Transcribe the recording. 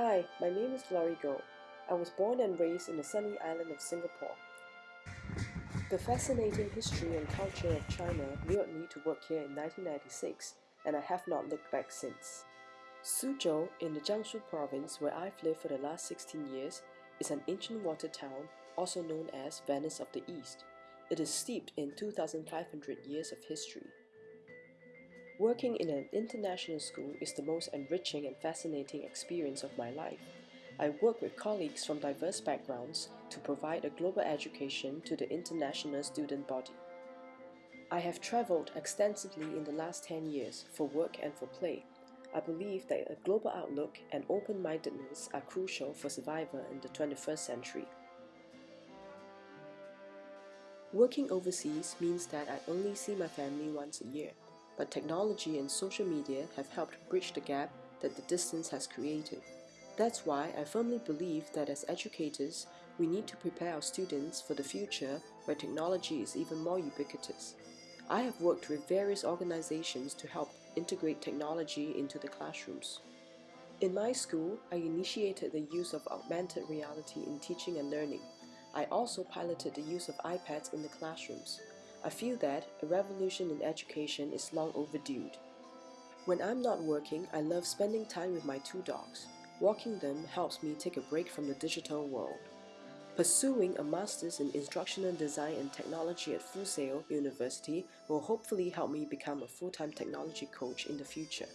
Hi, my name is Glory Goh. I was born and raised in the sunny island of Singapore. The fascinating history and culture of China lured me to work here in 1996, and I have not looked back since. Suzhou, in the Jiangsu province where I've lived for the last 16 years, is an ancient water town, also known as Venice of the East. It is steeped in 2,500 years of history. Working in an international school is the most enriching and fascinating experience of my life. I work with colleagues from diverse backgrounds to provide a global education to the international student body. I have traveled extensively in the last 10 years for work and for play. I believe that a global outlook and open-mindedness are crucial for survival in the 21st century. Working overseas means that I only see my family once a year but technology and social media have helped bridge the gap that the distance has created. That's why I firmly believe that as educators, we need to prepare our students for the future where technology is even more ubiquitous. I have worked with various organizations to help integrate technology into the classrooms. In my school, I initiated the use of augmented reality in teaching and learning. I also piloted the use of iPads in the classrooms. I feel that a revolution in education is long overdue. When I'm not working, I love spending time with my two dogs. Walking them helps me take a break from the digital world. Pursuing a master's in instructional design and technology at Full University will hopefully help me become a full-time technology coach in the future.